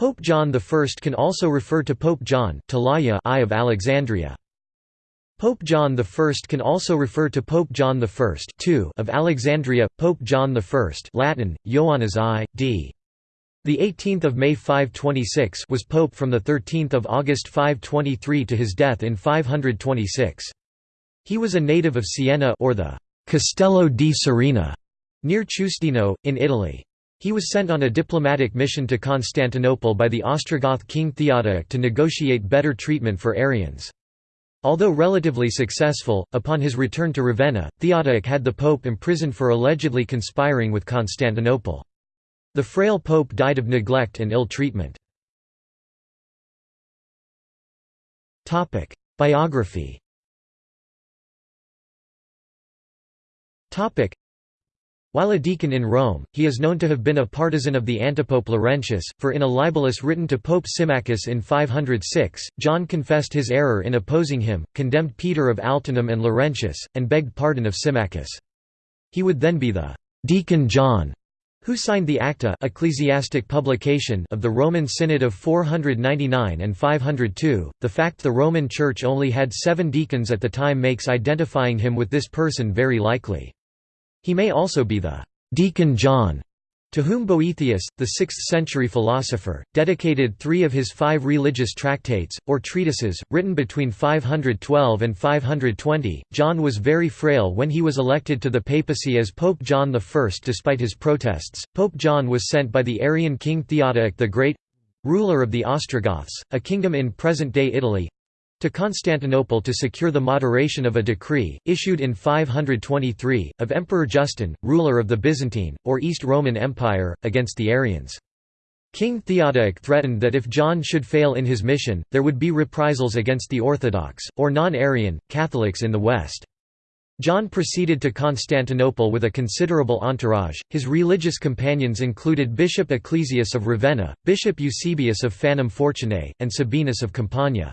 Pope John I can also refer to Pope John Talaia I of Alexandria. Pope John I can also refer to Pope John I of Alexandria, Pope John I Latin, Ioannes I, d. The 18th of May 526 was pope from the 13th of August 523 to his death in 526. He was a native of Siena or the Castello di Serena near Chiusdino in Italy. He was sent on a diplomatic mission to Constantinople by the Ostrogoth king Theodoric to negotiate better treatment for Arians. Although relatively successful, upon his return to Ravenna, Theodoric had the pope imprisoned for allegedly conspiring with Constantinople. The frail pope died of neglect and ill treatment. Biography while a deacon in Rome, he is known to have been a partisan of the antipope Laurentius, for in a libellus written to Pope Symmachus in 506, John confessed his error in opposing him, condemned Peter of Altinum and Laurentius, and begged pardon of Symmachus. He would then be the «deacon John» who signed the Acta ecclesiastic publication of the Roman Synod of 499 and 502. The fact the Roman Church only had seven deacons at the time makes identifying him with this person very likely. He may also be the «Deacon John» to whom Boethius, the 6th-century philosopher, dedicated three of his five religious tractates, or treatises, written between 512 and 520. John was very frail when he was elected to the papacy as Pope John I. Despite his protests, Pope John was sent by the Arian king Theodoric the Great—ruler of the Ostrogoths, a kingdom in present-day Italy, to Constantinople to secure the moderation of a decree, issued in 523, of Emperor Justin, ruler of the Byzantine, or East Roman Empire, against the Arians. King Theodoric threatened that if John should fail in his mission, there would be reprisals against the Orthodox, or non-Arian, Catholics in the West. John proceeded to Constantinople with a considerable entourage. His religious companions included Bishop Ecclesius of Ravenna, Bishop Eusebius of Fanum Fortunae, and Sabinus of Campania.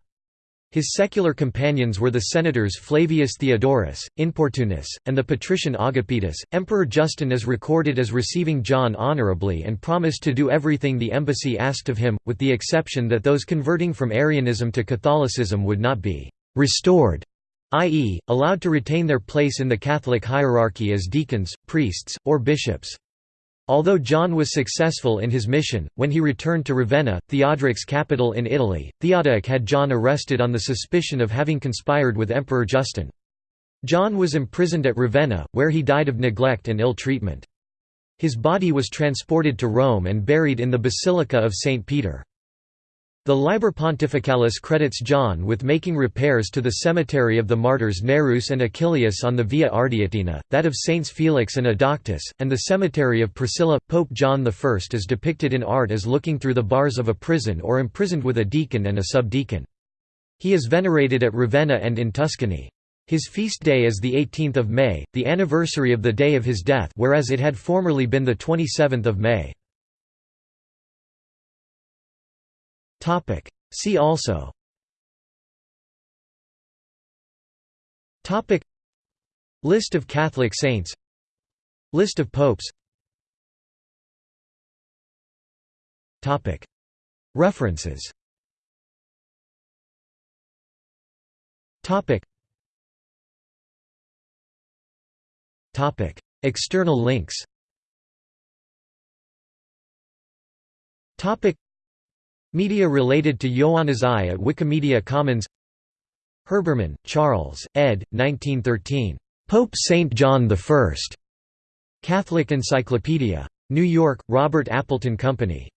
His secular companions were the senators Flavius Theodorus, Importunus, and the patrician Agapitus. Emperor Justin is recorded as receiving John honorably and promised to do everything the embassy asked of him, with the exception that those converting from Arianism to Catholicism would not be restored, i.e., allowed to retain their place in the Catholic hierarchy as deacons, priests, or bishops. Although John was successful in his mission, when he returned to Ravenna, Theodoric's capital in Italy, Theodoric had John arrested on the suspicion of having conspired with Emperor Justin. John was imprisoned at Ravenna, where he died of neglect and ill treatment. His body was transported to Rome and buried in the Basilica of St. Peter. The Liber Pontificalis credits John with making repairs to the cemetery of the martyrs Nereus and Achilleus on the Via Ardeatina, that of Saints Felix and Adauctus, and the cemetery of Priscilla. Pope John I is depicted in art as looking through the bars of a prison or imprisoned with a deacon and a subdeacon. He is venerated at Ravenna and in Tuscany. His feast day is the 18th of May, the anniversary of the day of his death whereas it had formerly been the 27th of May. Topic. See also. Topic. List of Catholic saints. List of popes. Topic. References. Topic. Topic. External links. Topic Media related to Ioannes I at Wikimedia Commons Herbermann, Charles, ed. 1913. Pope St. John I. Catholic Encyclopedia. New York, Robert Appleton Company.